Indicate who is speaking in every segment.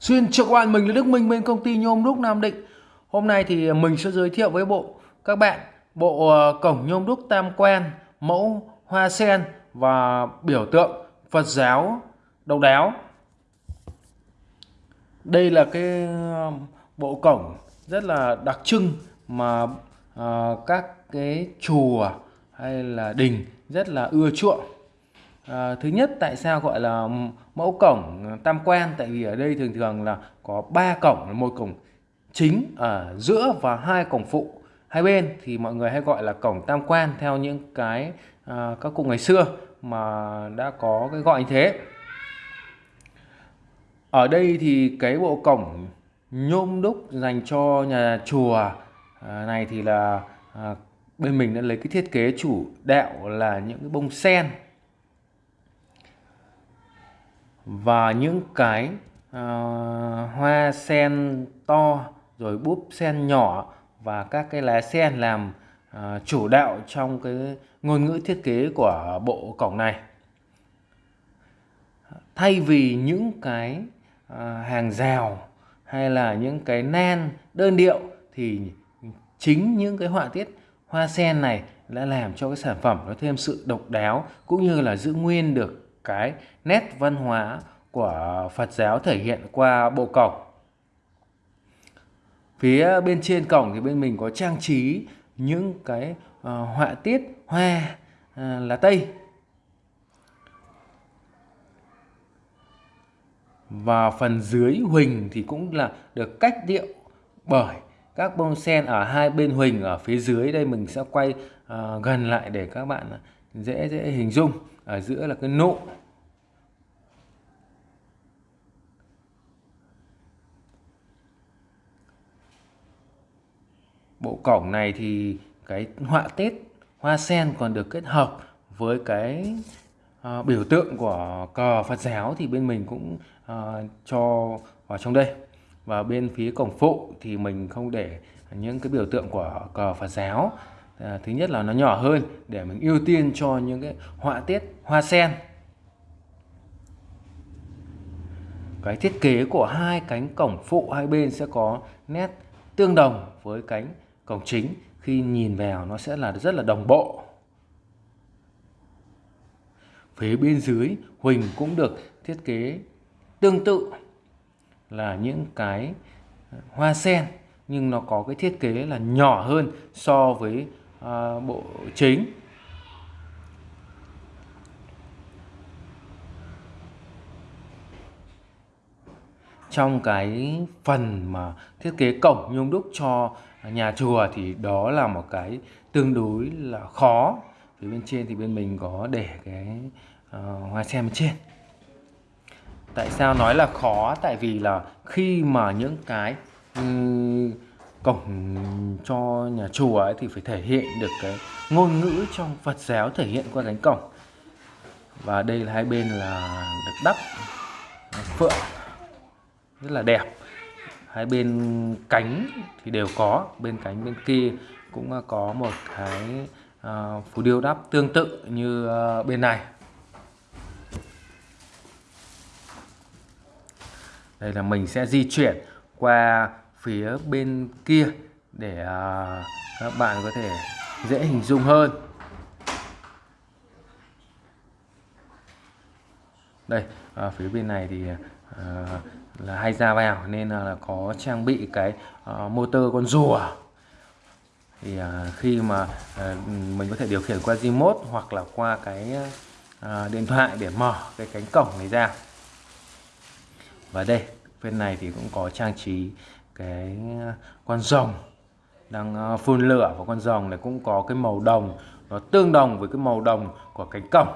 Speaker 1: Xin chào các bạn, mình là Đức Minh bên công ty nhôm đúc Nam Định. Hôm nay thì mình sẽ giới thiệu với bộ các bạn bộ ờ, cổng nhôm đúc tam quan, mẫu hoa sen và biểu tượng Phật giáo độc đáo. Đây là cái ờ, bộ cổng rất là đặc trưng mà ờ, các cái chùa hay là đình rất là ưa chuộng À, thứ nhất tại sao gọi là mẫu cổng ờ, tam quan? Tại vì ở đây thường thường là có ba cổng một cổng chính ở giữa và hai cổng phụ. Hai bên thì mọi người hay gọi là cổng tam quan theo những cái à, các cụ ngày xưa mà đã có cái gọi như thế. Ở đây thì cái bộ cổng nhôm đúc dành cho nhà chùa à, này thì là à, bên mình đã lấy cái thiết kế chủ đạo là những cái bông sen và những cái uh, hoa sen to rồi búp sen nhỏ và các cái lá sen làm uh, chủ đạo trong cái ngôn ngữ thiết kế của bộ cổng này. Thay vì những cái uh, hàng rào hay là những cái nan đơn điệu thì chính những cái họa tiết hoa sen này đã làm cho cái sản phẩm nó thêm sự độc đáo cũng như là giữ nguyên được cái nét văn hóa của Phật giáo thể hiện qua bộ cổng. Phía bên trên cổng thì bên mình có trang trí những cái uh, họa tiết hoa uh, lá tây. Và phần dưới huỳnh thì cũng là được cách điệu bởi các bông sen ở hai bên huỳnh ở phía dưới đây mình sẽ quay uh, gần lại để các bạn dễ dễ hình dung ở giữa là cái nụ. Bộ cổng này thì cái họa tiết hoa sen còn được kết hợp với cái uh, biểu tượng của cờ Phật giáo thì bên mình cũng uh, cho vào trong đây. Và bên phía cổng phụ thì mình không để những cái biểu tượng của cờ Phật giáo à, thứ nhất là nó nhỏ hơn để mình ưu tiên cho những cái họa tiết hoa sen. Cái thiết kế của hai cánh cổng phụ hai bên sẽ có nét tương đồng với cánh cổng chính. Khi nhìn vào nó sẽ là rất là đồng bộ. Phía bên dưới huỳnh cũng được thiết kế tương tự là những cái hoa sen nhưng nó có cái thiết kế là nhỏ hơn so với uh, bộ chính. Trong cái phần mà thiết kế cổng nhung đúc cho nhà chùa thì đó là một cái tương đối là khó. Phía bên trên thì bên mình có để cái uh, hoa sen bên trên. Tại sao nói là khó? Tại vì là khi mà những cái um, cổng cho nhà chùa ấy thì phải thể hiện được cái ngôn ngữ trong Phật giáo thể hiện qua cánh cổng. Và đây là hai bên là được đắp phượng rất là đẹp. Hai bên cánh thì đều có bên cánh bên kia cũng có một cái uh, phù điêu đắp tương tự như uh, bên này. Đây là mình sẽ di chuyển qua phía bên kia để à, các bạn có thể dễ hình dung hơn. Đây à, phía bên này thì à, là hay ra vào nên là có trang bị cái à, motor con rùa. Thì à, khi mà à, mình có thể điều khiển qua remote hoặc là qua cái à, điện thoại để mở cái cánh cổng này ra. Và đây bên này thì cũng có trang trí cái ờ, con rồng đang ờ, phun lửa và con rồng này cũng có cái màu đồng nó tương đồng với cái màu đồng của cánh cổng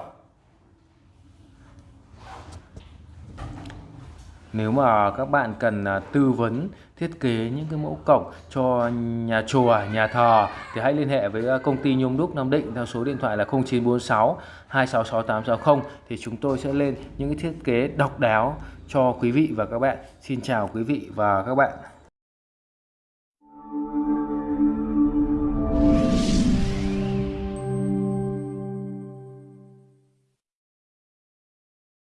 Speaker 1: Nếu mà các bạn cần ờ, tư vấn thiết kế những cái mẫu cổng cho nhà chùa, nhà thờ thì hãy liên hệ với công ty Nhôm Đúc Nam Định theo số điện thoại là 0946 266 860 thì chúng tôi sẽ lên những cái thiết kế độc đáo cho quý vị và các bạn. Xin chào quý vị và các bạn.